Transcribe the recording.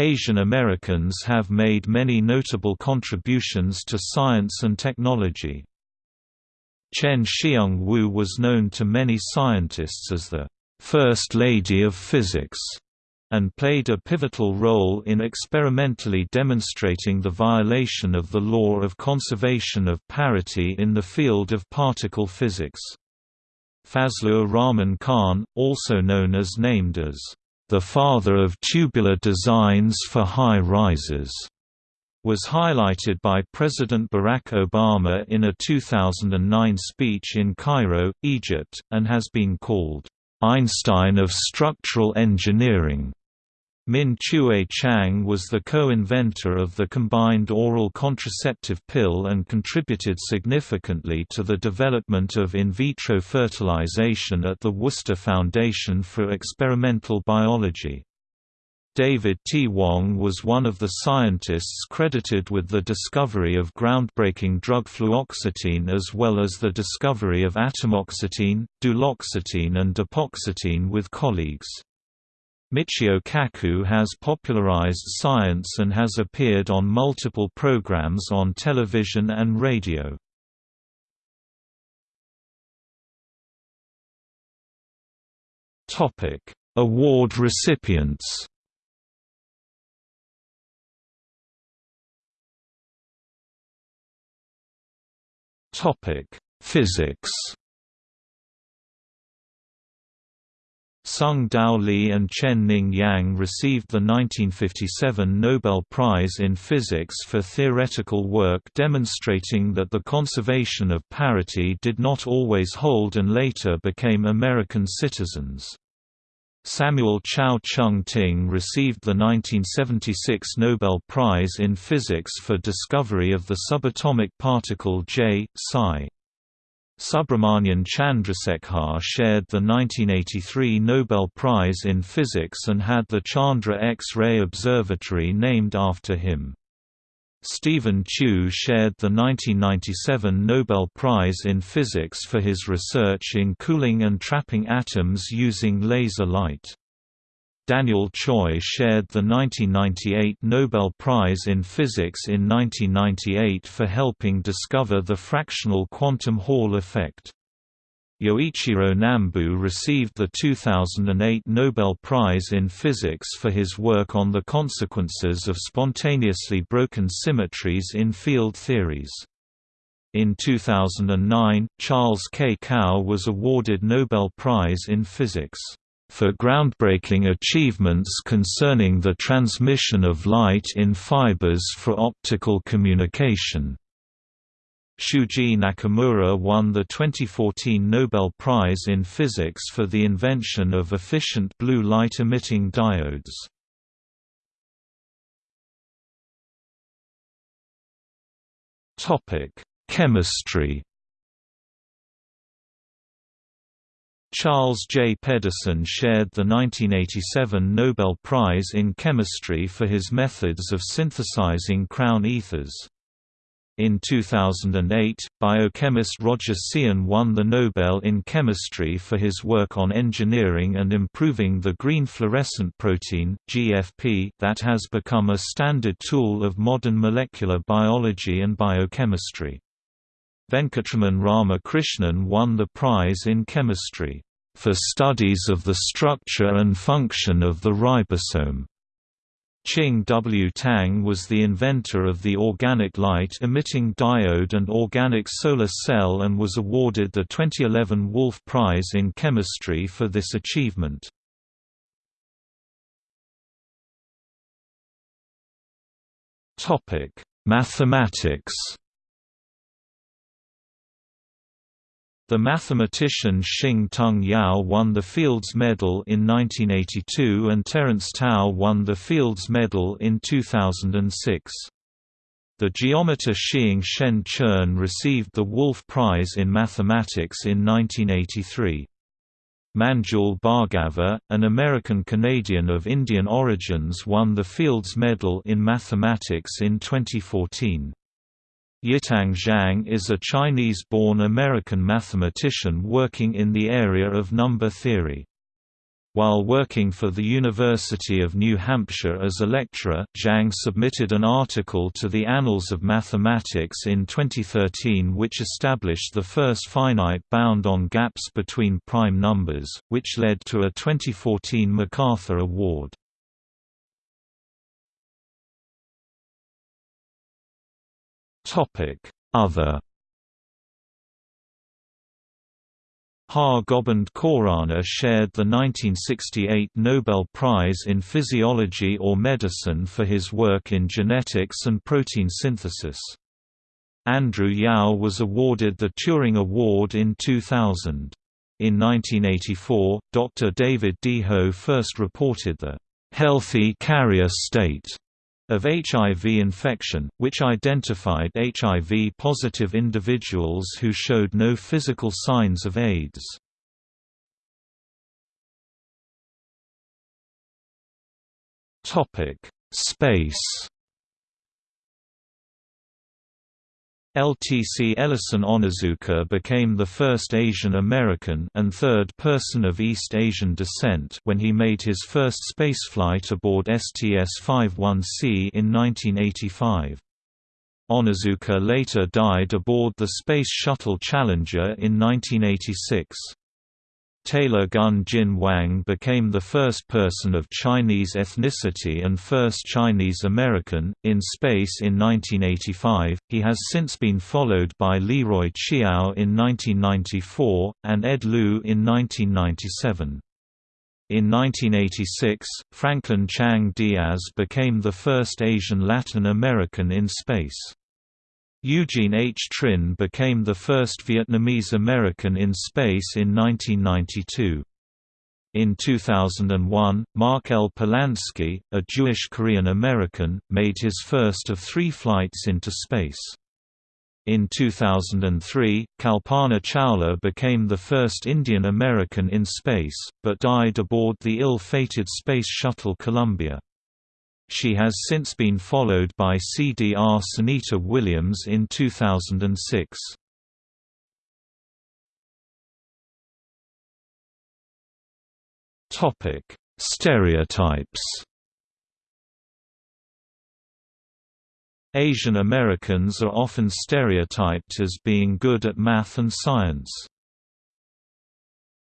Asian Americans have made many notable contributions to science and technology. Chien-Shiung Wu was known to many scientists as the First Lady of Physics and played a pivotal role in experimentally demonstrating the violation of the law of conservation of parity in the field of particle physics. Fazlur Rahman Khan, also known as named as the father of tubular designs for high rises, was highlighted by President Barack Obama in a 2009 speech in Cairo, Egypt, and has been called Einstein of structural engineering. Min Chueh Chang was the co-inventor of the combined oral contraceptive pill and contributed significantly to the development of in vitro fertilization at the Worcester Foundation for Experimental Biology. David T. Wong was one of the scientists credited with the discovery of groundbreaking drug fluoxetine as well as the discovery of atomoxetine, duloxetine and dapoxetine with colleagues. Michio Kaku has popularized science and has appeared on multiple programs on television and radio. Topic: Award recipients Topic: Physics Tsung-Dao Lee and Chen Ning Yang received the 1957 Nobel Prize in Physics for theoretical work demonstrating that the conservation of parity did not always hold and later became American citizens. Samuel Chao Chung Ting received the 1976 Nobel Prize in Physics for discovery of the subatomic particle J, psi. Subrahmanyan Chandrasekhar shared the 1983 Nobel Prize in Physics and had the Chandra X-ray Observatory named after him. Stephen Chu shared the 1997 Nobel Prize in Physics for his research in cooling and trapping atoms using laser light. Daniel Tsui shared the 1998 Nobel Prize in Physics in 1998 for helping discover the fractional quantum Hall effect. Yoichiro Nambu received the 2008 Nobel Prize in Physics for his work on the consequences of spontaneously broken symmetries in field theories. In 2009, Charles K. Kao was awarded Nobel Prize in Physics for groundbreaking achievements concerning the transmission of light in fibers for optical communication. Shuji Nakamura won the 2014 Nobel Prize in Physics for the invention of efficient blue light-emitting diodes. Chemistry Charles J. Pedersen shared the 1987 Nobel Prize in Chemistry for his methods of synthesizing crown ethers. In 2008, biochemist Roger Tsien won the Nobel in Chemistry for his work on engineering and improving the green fluorescent protein GFP that has become a standard tool of modern molecular biology and biochemistry. Venkatraman Ramakrishnan won the prize in chemistry, "...for studies of the structure and function of the ribosome." Ching W. Tang was the inventor of the organic light-emitting diode and organic solar cell and was awarded the 2011 Wolf Prize in Chemistry for this achievement. Mathematics The mathematician Shing-Tung Yau won the Fields Medal in 1982 and Terence Tao won the Fields Medal in 2006. The geometer Shiing-Shen Chern received the Wolf Prize in Mathematics in 1983. Manjul Bhargava, an American-Canadian of Indian origins won the Fields Medal in Mathematics in 2014. Yitang Zhang is a Chinese-born American mathematician working in the area of number theory. While working for the University of New Hampshire as a lecturer, Zhang submitted an article to the Annals of Mathematics in 2013 which established the first finite bound on gaps between prime numbers, which led to a 2014 MacArthur Award. Other Har Gobind Khorana shared the 1968 Nobel Prize in Physiology or Medicine for his work in genetics and protein synthesis. Andrew Yao was awarded the Turing Award in 2000. In 1984, Dr. David Dehaut first reported the healthy carrier state of HIV infection, which identified HIV-positive individuals who showed no physical signs of AIDS. Space LTC Ellison Onizuka became the first Asian American and third person of East Asian descent when he made his first spaceflight aboard STS-51C in 1985. Onizuka later died aboard the Space Shuttle Challenger in 1986. Taylor Gun Jin Wang became the first person of Chinese ethnicity and first Chinese American, in space in 1985. He has since been followed by Leroy Chiao in 1994, and Ed Lu in 1997. In 1986, Franklin Chang Diaz became the first Asian Latin American in space. Eugene H. Trinh became the first Vietnamese American in space in 1992. In 2001, Mark L. Polansky, a Jewish Korean American, made his first of three flights into space. In 2003, Kalpana Chawla became the first Indian American in space, but died aboard the ill-fated Space Shuttle Columbia. She has since been followed by CDR Sunita Williams in 2006. Topic: Stereotypes. Asian Americans are often stereotyped as being good at math and science.